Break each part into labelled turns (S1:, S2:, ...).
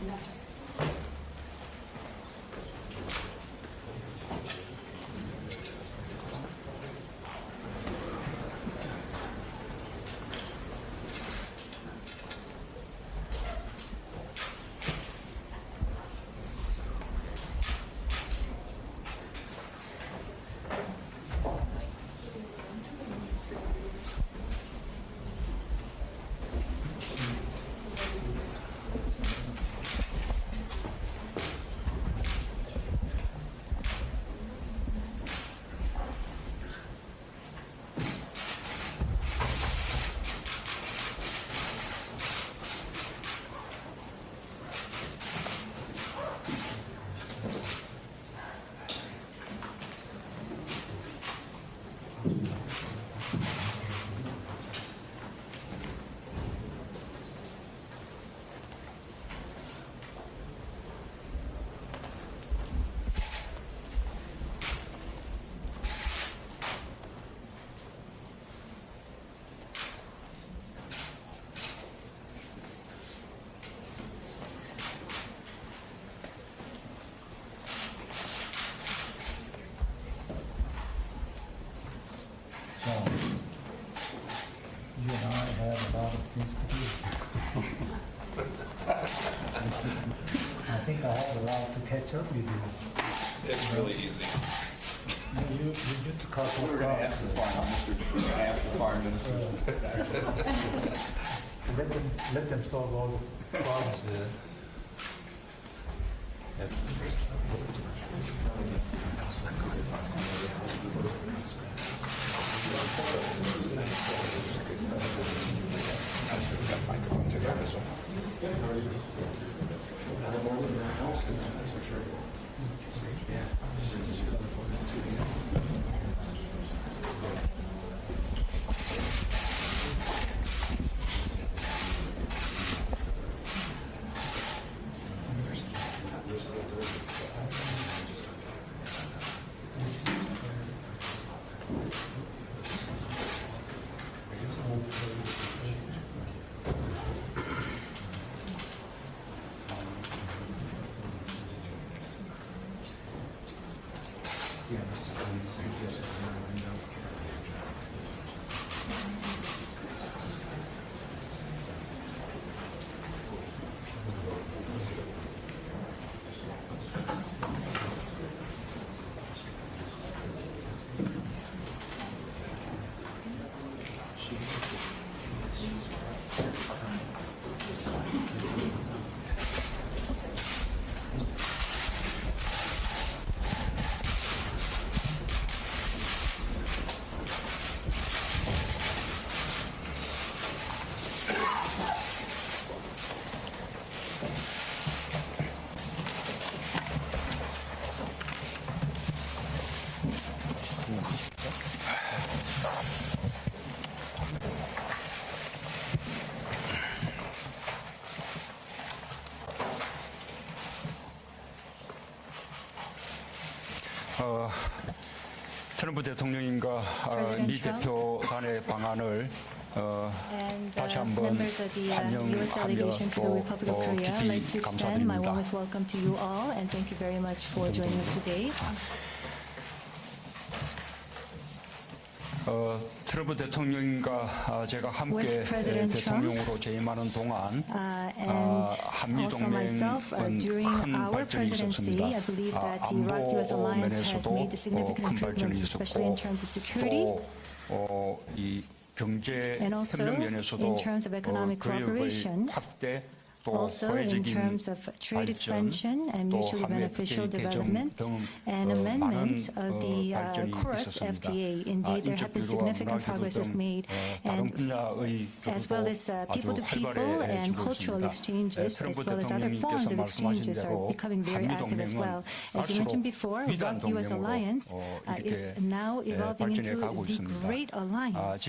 S1: So, you and I have a lot of things to do. I think I have a lot to catch up with you.
S2: It's really easy.
S1: You, you you took couple
S3: We're
S1: of
S3: going to ask the
S1: problems.
S3: fire uh, minister, we're going to ask the fire minister.
S1: Uh, let them, let them solve all the problems.
S4: 어, 트럼프 대통령님과 어, 미 대표 간의 방안을 어,
S5: and,
S4: 다시 한번 환영하며 또,
S5: 또
S4: 어, 깊이 감사드립니다. 어, 트럼프 대통령과 아, 제가 함께 예, 대통령으로 재임하는 동안
S5: uh,
S4: 아,
S5: also myself, uh, during our presidency, I believe that the
S4: ROK-U.S.
S5: alliance has made significant improvements, especially in terms of security. and also in terms of economic cooperation, also in terms of trade expansion and mutually beneficial development and amendment of the uh, KORUS FTA. Indeed, there have been significant
S4: progresses
S5: made, and as well as
S4: people-to-people uh,
S5: -people and cultural exchanges, as well as other forms of exchanges are becoming very active as well. As you mentioned before,
S4: the U.S.
S5: alliance uh, is now evolving into the Great Alliance.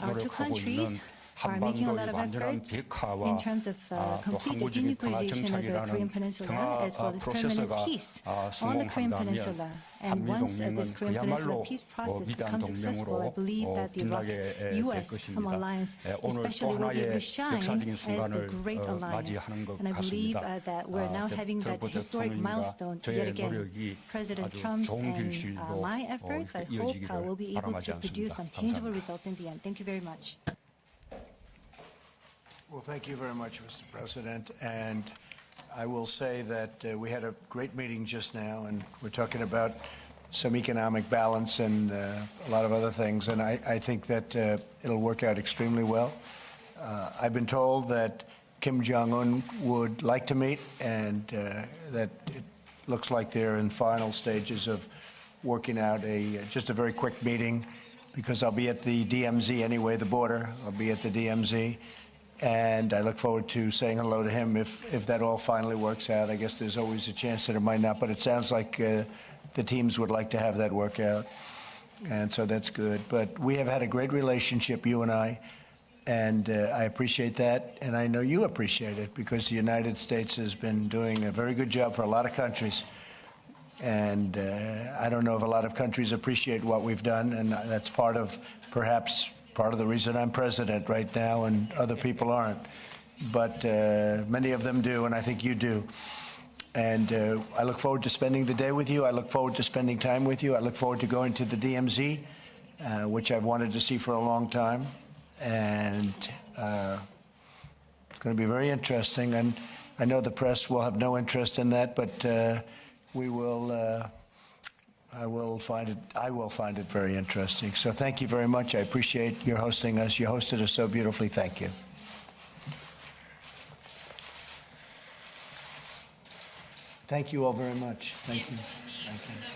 S5: Our two countries making a lot of efforts in terms of uh, complete
S4: uh,
S5: denuclearization of the Korean Peninsula as well as permanent peace on the Korean Peninsula. And once uh, this Korean Peninsula peace process becomes successful, I believe that the
S4: ROK-U.S.
S5: alliance especially will be able to shine as the great alliance. And I believe uh, that we're now having that historic milestone yet again. President
S4: Trump
S5: and my efforts, I hope, uh, will be able to produce some tangible results in the end. Thank you very much.
S2: Well, thank you very much, Mr. President. And I will say that uh, we had a great meeting just now, and we're talking about some economic balance and uh, a lot of other things, and I, I think that uh, it'll work out extremely well. Uh, I've been told that Kim Jong-un would like to meet, and uh, that it looks like they're in final stages of working out a, just a very quick meeting, because I'll be at the DMZ anyway, the border. I'll be at the DMZ. And I look forward to saying hello to him if, if that all finally works out. I guess there's always a chance that it might not, but it sounds like uh, the teams would like to have that work out. And so that's good. But we have had a great relationship, you and I, and uh, I appreciate that. And I know you appreciate it because the United States has been doing a very good job for a lot of countries. And uh, I don't know if a lot of countries appreciate what we've done, and that's part of, perhaps, part of the reason I'm president right now, and other people aren't. But uh, many of them do, and I think you do. And uh, I look forward to spending the day with you. I look forward to spending time with you. I look forward to going to the DMZ, uh, which I've wanted to see for a long time. And uh, it's going to be very interesting. And I know the press will have no interest in that, but uh, we will. I will find it. I will find it very interesting. So thank you very much. I appreciate your hosting us. You hosted us so beautifully. Thank you. Thank you all very much. Thank you. Thank you.